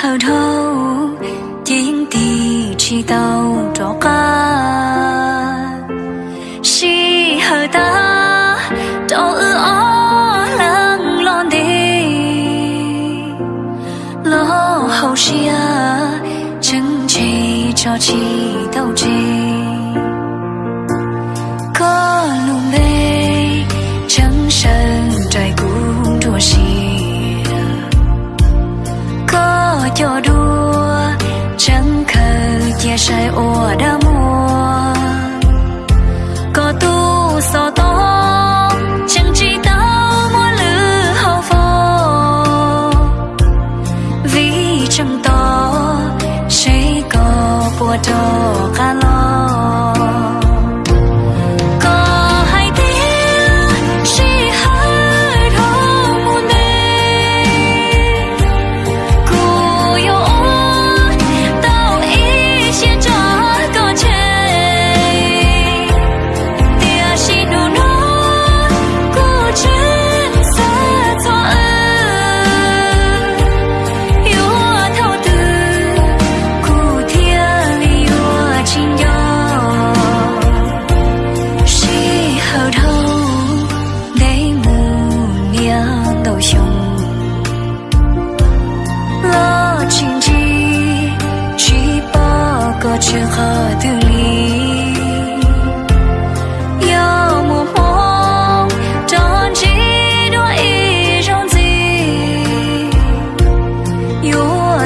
好头，今地知道着噶，是好大，都我冷冷的，落后下，争取着起斗志。trái ồ đã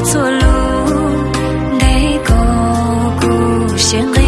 做路，你高故乡。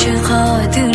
最好的。